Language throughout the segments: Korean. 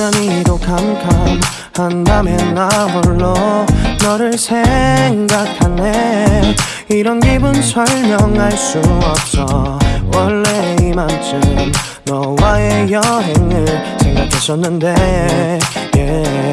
캄캄한 밤에 나 홀로 너를 생각하네. 이런 기분 설명할 수 없어. 원래 이맘쯤 너와의 여행을 생각했었는데 yeah, yeah,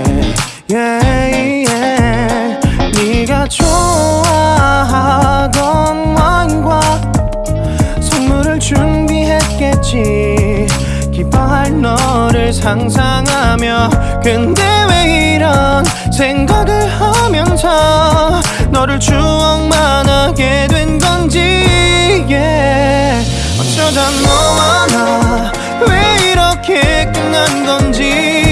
기뻐할 너를 상상하며 근데 왜 이런 생각을 하면서 너를 추억만 하게 된 건지 yeah. 어쩌다 너와 나 왜 이렇게 끝난 건지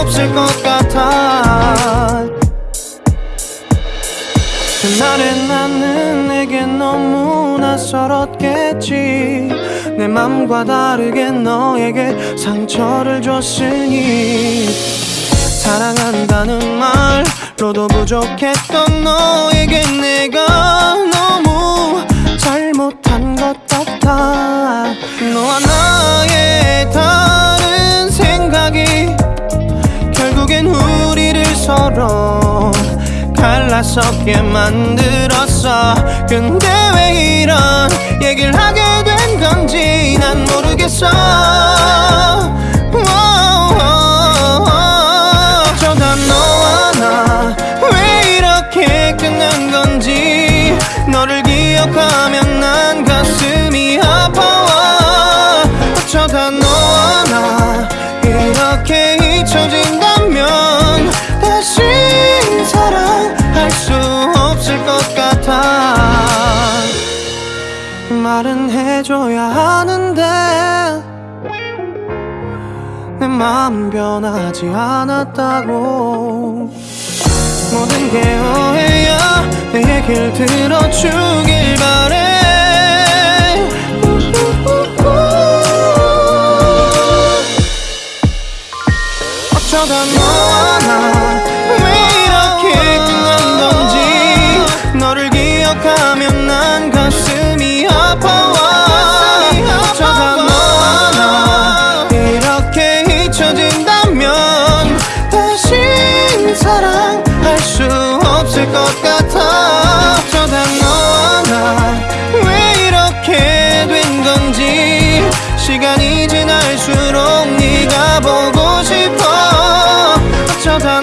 없을 것 같아. 그날의 나는 내게 너무 낯설었겠지. 내 맘과 다르게 너에게 상처를 줬으니. 사랑한다는 말로도 부족했던 너에게 내가 너무 잘못한 것 같아. 너와 나 갈라서게 만들었어. 근데 왜 이런 얘기를 하게 된 건지 난 모르겠어 말은 해줘야 하는데 내 마음 변하지 않았다고. 모든 게 오해야? 내 얘길 들어주길 바래. 어쩌다 너와 나왜 이렇게 끝난 건지 너를 기억하면 난 가슴 없을 것 같아. 어쩌다 너와 나 왜 이렇게 된 건지 시간이 지날수록 네가 보고 싶어. 어쩌다